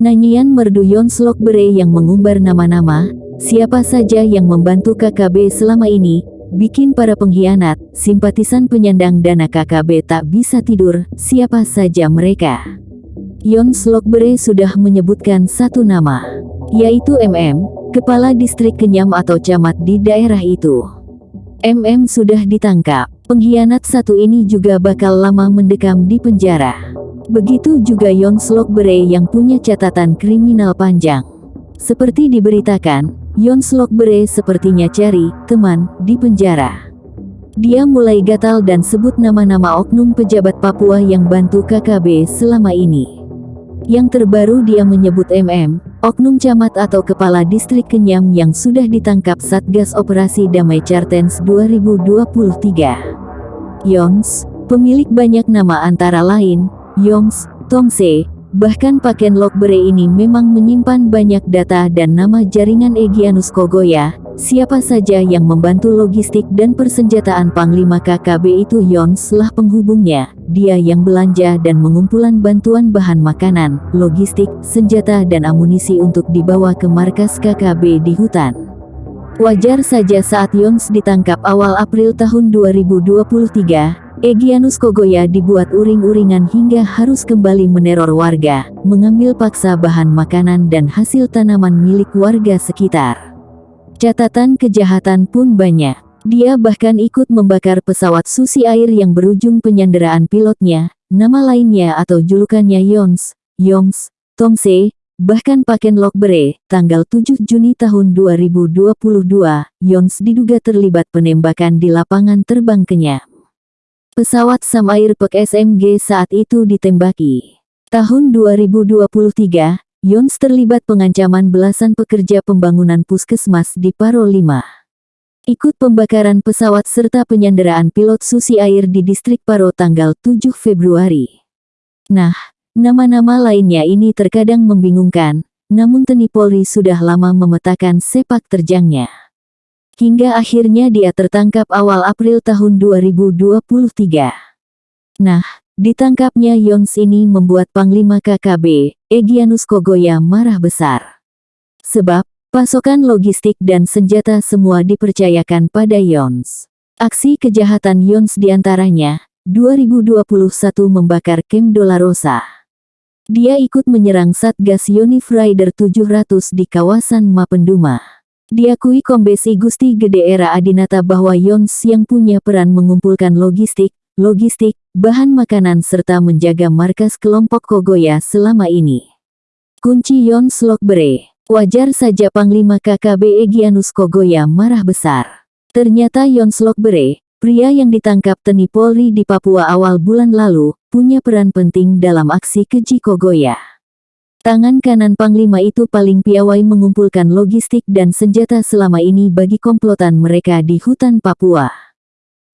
Nanyian merdu Yonslok Bere yang mengumbar nama-nama, siapa saja yang membantu KKB selama ini, bikin para pengkhianat, simpatisan penyandang dana KKB tak bisa tidur, siapa saja mereka. Yonslok Bere sudah menyebutkan satu nama, yaitu MM, Kepala Distrik Kenyam atau Camat di daerah itu. MM sudah ditangkap, pengkhianat satu ini juga bakal lama mendekam di penjara. Begitu juga Yonslok Bere yang punya catatan kriminal panjang. Seperti diberitakan, Yonslok Bere sepertinya cari teman di penjara. Dia mulai gatal dan sebut nama-nama oknum pejabat Papua yang bantu KKB selama ini. Yang terbaru dia menyebut MM, oknum camat atau kepala distrik Kenyam yang sudah ditangkap Satgas Operasi Damai Chartens 2023. Yons, pemilik banyak nama antara lain, Yongs, Tongse, bahkan Paken Lokbere ini memang menyimpan banyak data dan nama jaringan Egyanus Kogoya, siapa saja yang membantu logistik dan persenjataan Panglima KKB itu Yons lah penghubungnya, dia yang belanja dan mengumpulan bantuan bahan makanan, logistik, senjata dan amunisi untuk dibawa ke markas KKB di hutan. Wajar saja saat Yons ditangkap awal April tahun 2023, Egyanus Kogoya dibuat uring-uringan hingga harus kembali meneror warga, mengambil paksa bahan makanan dan hasil tanaman milik warga sekitar. Catatan kejahatan pun banyak. Dia bahkan ikut membakar pesawat susi air yang berujung penyanderaan pilotnya, nama lainnya atau julukannya Yons, Yongs, Tongse, bahkan Paken Lokbere, tanggal 7 Juni tahun 2022, Yons diduga terlibat penembakan di lapangan terbang Kenya. Pesawat Samair Pek SMG saat itu ditembaki. Tahun 2023, Yons terlibat pengancaman belasan pekerja pembangunan puskesmas di Paro 5. Ikut pembakaran pesawat serta penyanderaan pilot susi air di distrik Paro tanggal 7 Februari. Nah, nama-nama lainnya ini terkadang membingungkan, namun Teni Polri sudah lama memetakan sepak terjangnya. Hingga akhirnya dia tertangkap awal April tahun 2023. Nah, ditangkapnya Yons ini membuat Panglima KKB, Egyanus Kogoya marah besar. Sebab, pasokan logistik dan senjata semua dipercayakan pada Yons. Aksi kejahatan Yons di antaranya, 2021 membakar Kem Dolarosa. Dia ikut menyerang Satgas Yonif Rider 700 di kawasan Mapenduma. Diakui Kombes I Gusti Gede Era Adinata bahwa Yons yang punya peran mengumpulkan logistik, logistik, bahan makanan serta menjaga markas kelompok Kogoya selama ini. Kunci Yons Lokbere, wajar saja Panglima KKB Egyanus Kogoya marah besar. Ternyata Yons Lokbere, pria yang ditangkap Teni Polri di Papua awal bulan lalu, punya peran penting dalam aksi keji Kogoya. Tangan kanan Panglima itu paling piawai mengumpulkan logistik dan senjata selama ini bagi komplotan mereka di hutan Papua.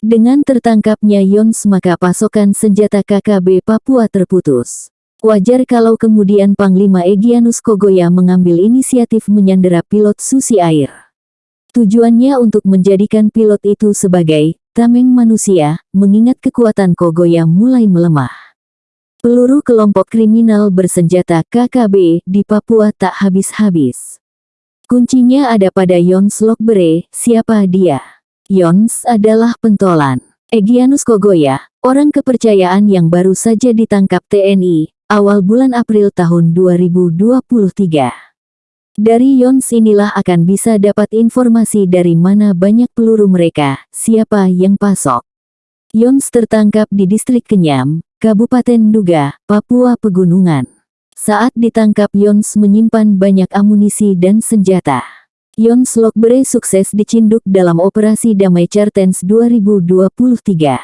Dengan tertangkapnya Yons maka pasokan senjata KKB Papua terputus. Wajar kalau kemudian Panglima Egyanus Kogoya mengambil inisiatif menyandera pilot susi air. Tujuannya untuk menjadikan pilot itu sebagai tameng manusia, mengingat kekuatan Kogoya mulai melemah. Peluru kelompok kriminal bersenjata KKB di Papua tak habis-habis. Kuncinya ada pada Yons Lokbere, siapa dia? Yons adalah pentolan. Egyanus Kogoya, orang kepercayaan yang baru saja ditangkap TNI, awal bulan April tahun 2023. Dari Yons inilah akan bisa dapat informasi dari mana banyak peluru mereka, siapa yang pasok. Yons tertangkap di distrik Kenyam, Kabupaten Duga, Papua Pegunungan. Saat ditangkap Yons menyimpan banyak amunisi dan senjata. Yons Lokbere sukses dicinduk dalam operasi Damai Chartens 2023.